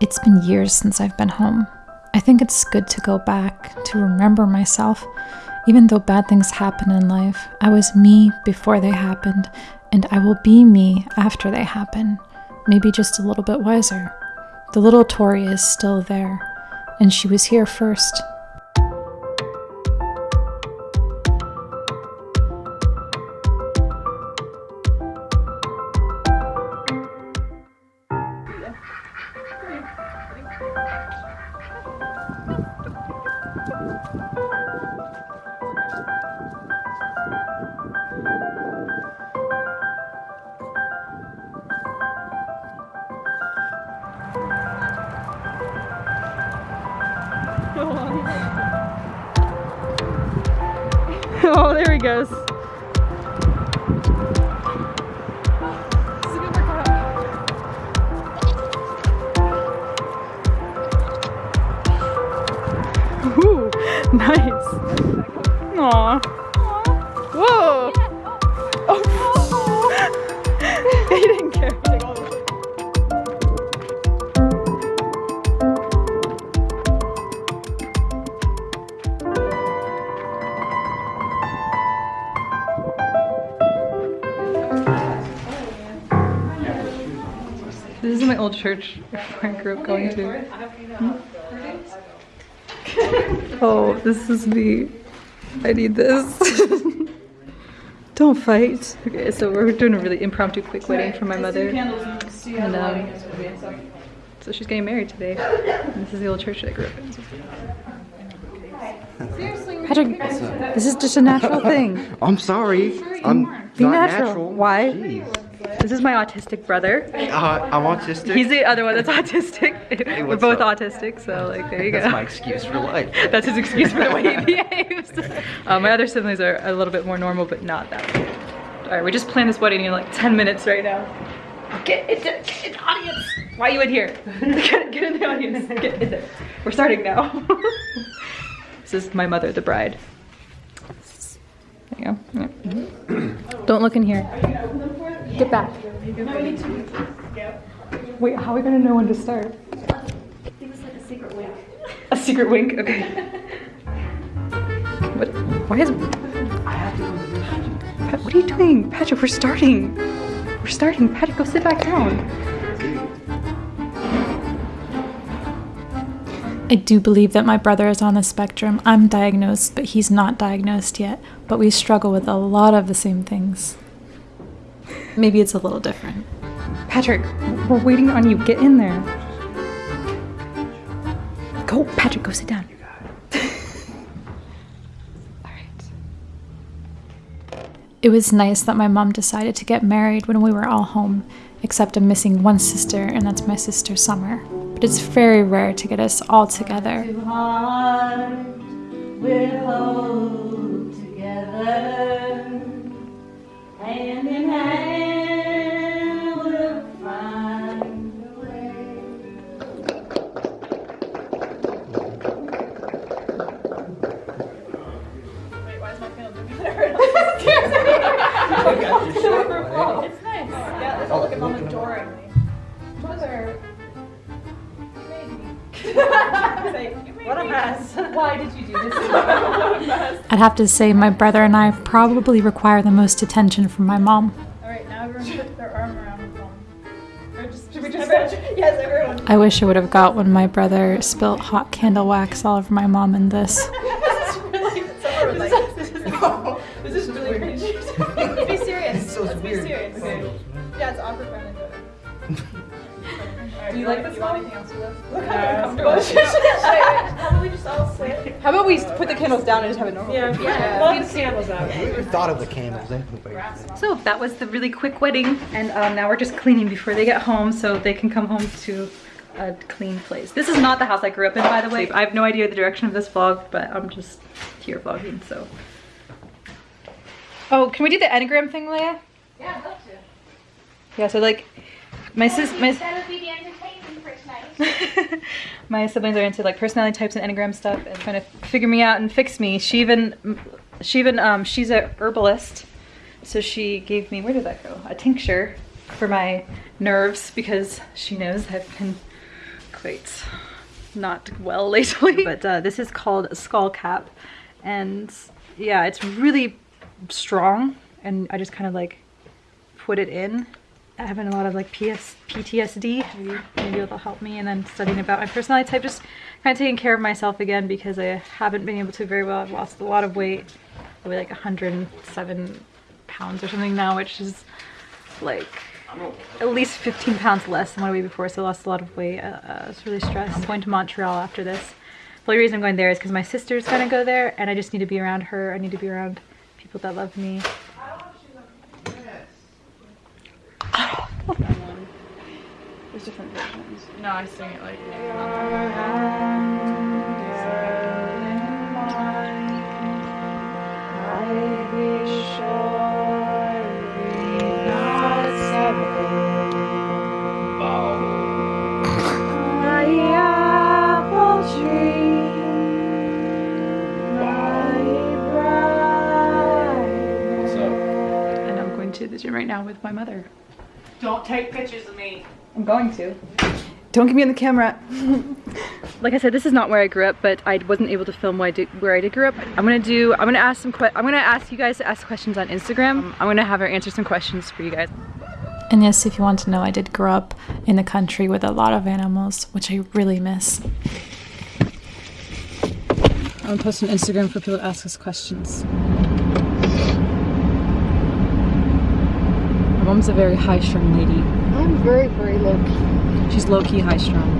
It's been years since I've been home. I think it's good to go back, to remember myself. Even though bad things happen in life, I was me before they happened, and I will be me after they happen. Maybe just a little bit wiser. The little Tori is still there, and she was here first. oh, there he goes. Ooh, nice. Aw. Whoa. Oh. oh. This is my old church where I grew up going to. Oh, this is me. I need this. Don't fight. Okay, so we're doing a really impromptu quick wedding for my mother. And um, so she's getting married today. And this is the old church that I grew up in. Patrick, this is just a natural thing. I'm sorry. I'm Be not natural. natural. Why? Jeez. This is my autistic brother. Uh, I'm autistic. He's the other one that's autistic. We're both up? autistic, so like there you go. That's my excuse for life. That's his excuse for the way he behaves. Uh, my other siblings are a little bit more normal, but not that way. All right, we just planned this wedding in like 10 minutes right now. Get into, get in the audience. Why are you in here? Get, get in the audience. Get in there. We're starting now. this is my mother, the bride. There you go. Yeah. Don't look in here. Get back. Wait, how are we gonna know when to start? It was like a secret wink? A secret wink? Okay. What? Why is. What are you doing? Patrick, we're starting. We're starting. Patrick, go sit back down. I do believe that my brother is on the spectrum. I'm diagnosed, but he's not diagnosed yet. But we struggle with a lot of the same things. Maybe it's a little different. Patrick, we're waiting on you. Get in there. Go, Patrick, go sit down. All right. It was nice that my mom decided to get married when we were all home, except I'm missing one sister, and that's my sister Summer. But it's very rare to get us all together. Why did you do this? what a mess. I'd have to say my brother and I probably require the most attention from my mom. Alright, now everyone put their arm around the phone. Or just, should we just Yes, everyone. I wish I would have got when my brother spilt hot candle wax all over my mom in this. this is really, someone was Do you like this one? Anything else with us? Look how uncomfortable. How about we just all sit? How about we put the candles down and just have it normal? Yeah, yeah. Love the candles out. We thought of the candles anyway. So that was the really quick wedding, and um, now we're just cleaning before they get home so they can come home to a clean place. This is not the house I grew up in, by the way. I have no idea the direction of this vlog, but I'm just here vlogging, so. Oh, can we do the Enneagram thing, Leia? Yeah, I'd love to. Yeah, so like, my sis, my, That would be the entertainment for tonight. my siblings are into like personality types and enneagram stuff and trying to figure me out and fix me. She even, she even, um, she's a herbalist, so she gave me where did that go? A tincture for my nerves because she knows I've been quite not well lately. But uh, this is called Skull Cap. And yeah, it's really strong. And I just kind of like put it in. Having a lot of like PS, PTSD, maybe, maybe it'll help me. And then studying about my personality type, just kind of taking care of myself again because I haven't been able to very well. I've lost a lot of weight, probably like 107 pounds or something now, which is like at least 15 pounds less than what I weighed before, so I lost a lot of weight. Uh, uh, I was really stressed. I'm going to Montreal after this. The only reason I'm going there is because my sister's gonna go there, and I just need to be around her. I need to be around people that love me. Different versions. No, I sing it like And I'm going to the gym right now with my mother. Don't take pictures of me. I'm going to. Don't get me on the camera. like I said, this is not where I grew up, but I wasn't able to film where I did, where I did grow up. I'm gonna do, I'm gonna ask some, I'm gonna ask you guys to ask questions on Instagram. I'm gonna have her answer some questions for you guys. And yes, if you want to know, I did grow up in a country with a lot of animals, which I really miss. I'm gonna post on Instagram for people to ask us questions. My mom's a very high-strung lady. I'm very, very low key. She's low-key high-strung.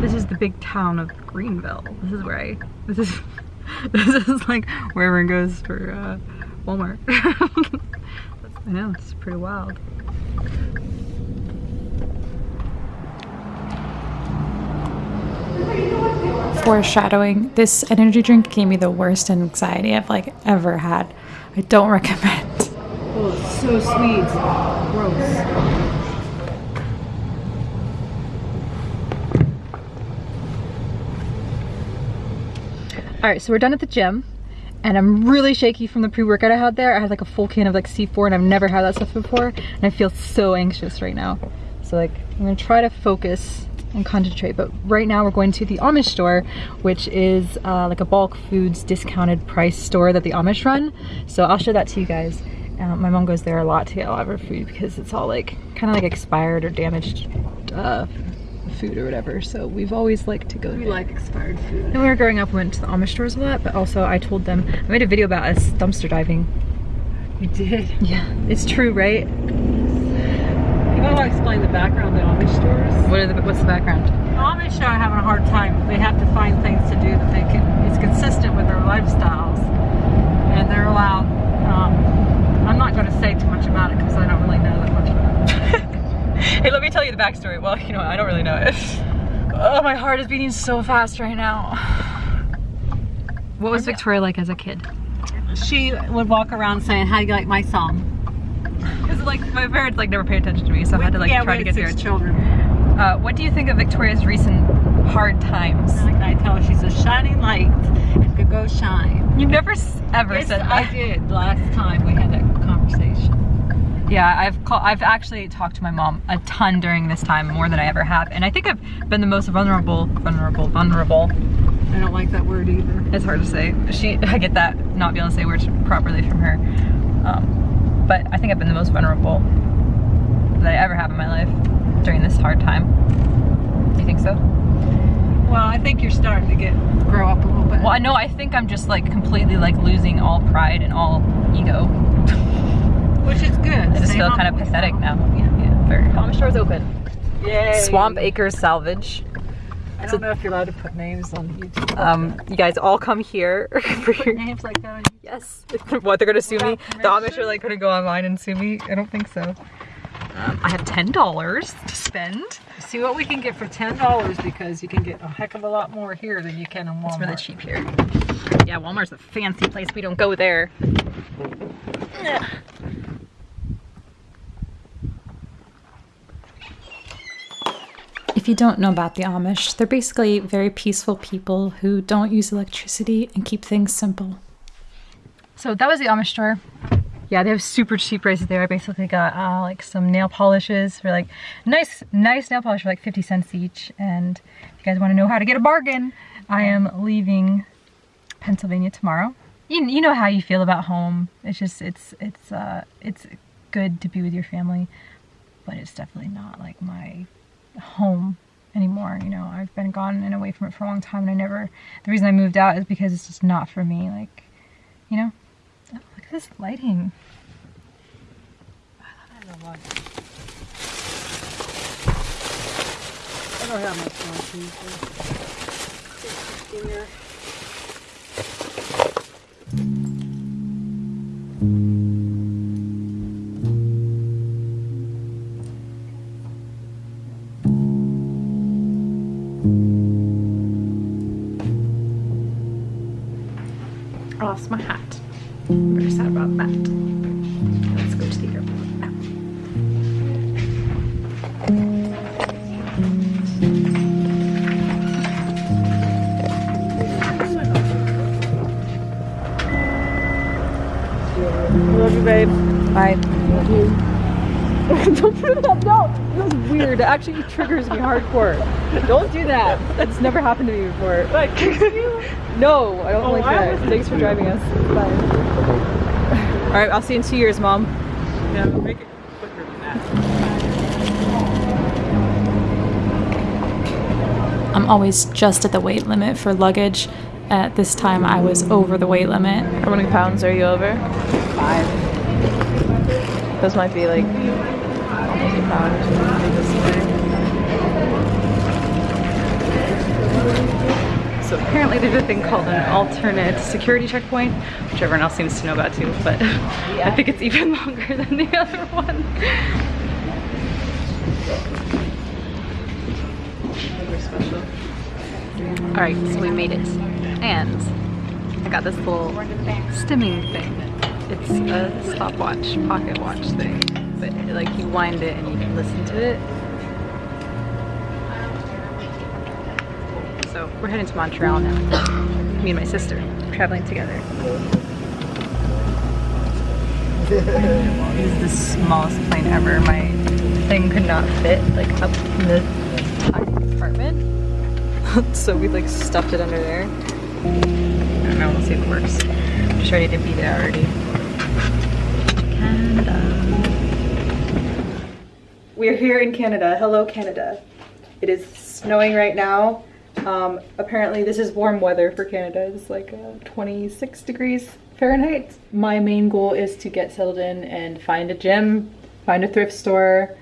This is the big town of Greenville. This is where I, this is, this is like where everyone goes for uh, Walmart. I know, it's pretty wild. Foreshadowing, this energy drink gave me the worst anxiety I've like ever had. I don't recommend. It's so sweet. Gross. All right, so we're done at the gym and I'm really shaky from the pre-workout I had there. I had like a full can of like C4 and I've never had that stuff before and I feel so anxious right now. So like I'm gonna try to focus and concentrate. But right now we're going to the Amish store, which is uh, like a bulk foods discounted price store that the Amish run. So I'll show that to you guys. Uh, my mom goes there a lot to get a lot of her food because it's all like kind of like expired or damaged uh, food or whatever. So we've always liked to go. We like expired food. When we were growing up, we went to the Amish stores a lot, but also I told them I made a video about us dumpster diving. You did. Yeah, it's true, right? You want to explain the background of Amish stores? What are the, what's the background? Amish are having a hard time. They have to find things to do that they can. It's consistent with their lifestyles, and they're allowed. Um, I'm not going to say too much about it because I don't really know that much about it. Hey, let me tell you the backstory. Well, you know, I don't really know it. Oh, my heart is beating so fast right now. What was Victoria like as a kid? She would walk around saying, "How do you like my song?" Because like my parents like never paid attention to me, so I had to like yeah, try to had get six here. children. Uh, what do you think of Victoria's recent hard times? And I tell her she's a shining light and could go shine. You never ever Yes, said I did last time we had that conversation. Yeah, I've call, I've actually talked to my mom a ton during this time, more than I ever have, and I think I've been the most vulnerable, vulnerable, vulnerable. I don't like that word either. It's hard to say. She, I get that not being able to say words properly from her, um, but I think I've been the most vulnerable that I ever have in my life during this hard time. Do you think so? Well, I think you're starting to get grow up a little bit. Well, I know. I think I'm just like completely like losing all pride and all ego. Which is good. I just Stay feel kind of pathetic now. Yeah, yeah. Very. Amish store's open. Yay. Swamp Acres Salvage. I don't know if you're allowed to put names on YouTube. Um, you guys all come here for your. names like that on Yes. what they're gonna sue me? Without The Amish are like gonna go online and sue me. I don't think so. Um, I have ten dollars to spend. See what we can get for ten dollars because you can get a heck of a lot more here than you can in Walmart. It's really cheap here. Yeah, Walmart's a fancy place. We don't go there. If you don't know about the Amish, they're basically very peaceful people who don't use electricity and keep things simple. So that was the Amish store. Yeah, they have super cheap prices there. I basically got uh, like some nail polishes for like nice, nice nail polish for like 50 cents each. And if you guys want to know how to get a bargain, I am leaving Pennsylvania tomorrow. You, you know how you feel about home. It's just it's it's uh it's good to be with your family, but it's definitely not like my home anymore. You know, I've been gone and away from it for a long time, and I never. The reason I moved out is because it's just not for me. Like, you know, oh, look at this lighting. I don't have much more Love you, babe. Bye. Don't put it up. No, it was weird. It actually triggers me hardcore. Don't do that. That's never happened to me before. Like, no, I don't Oh, like I that. Thanks for driving us. Bye. All right, I'll see you in two years, mom. Yeah, make it quicker than that. I'm always just at the weight limit for luggage. At this time, I was over the weight limit. How many pounds are you over? Five. Those might be like almost a pound or something this way. So apparently there's a thing called an alternate security checkpoint, which everyone else seems to know about too, but I think it's even longer than the other one. All right, so we made it. And I got this little stimming thing. It's a stopwatch, pocket watch thing. But like you wind it and you can listen to it. So we're heading to Montreal now. Me and my sister traveling together. This is the smallest plane ever. My thing could not fit like up in the tiny compartment. so we like stuffed it under there. I don't know, we'll see if it works. I'm just ready to be there already. We're here in Canada. Hello, Canada. It is snowing right now. Um, apparently, this is warm weather for Canada. It's like uh, 26 degrees Fahrenheit. My main goal is to get settled in and find a gym, find a thrift store,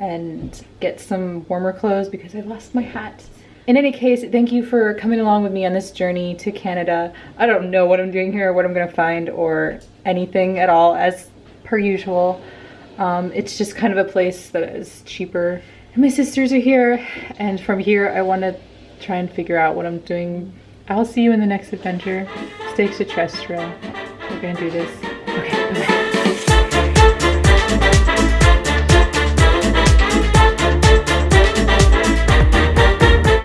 and get some warmer clothes because I lost my hat. In any case, thank you for coming along with me on this journey to Canada. I don't know what I'm doing here, or what I'm gonna find, or anything at all, as per usual. Um, it's just kind of a place that is cheaper. And my sisters are here, and from here I want to try and figure out what I'm doing. I'll see you in the next adventure. Stay extraterrestrial. We're gonna do this. Okay, bye.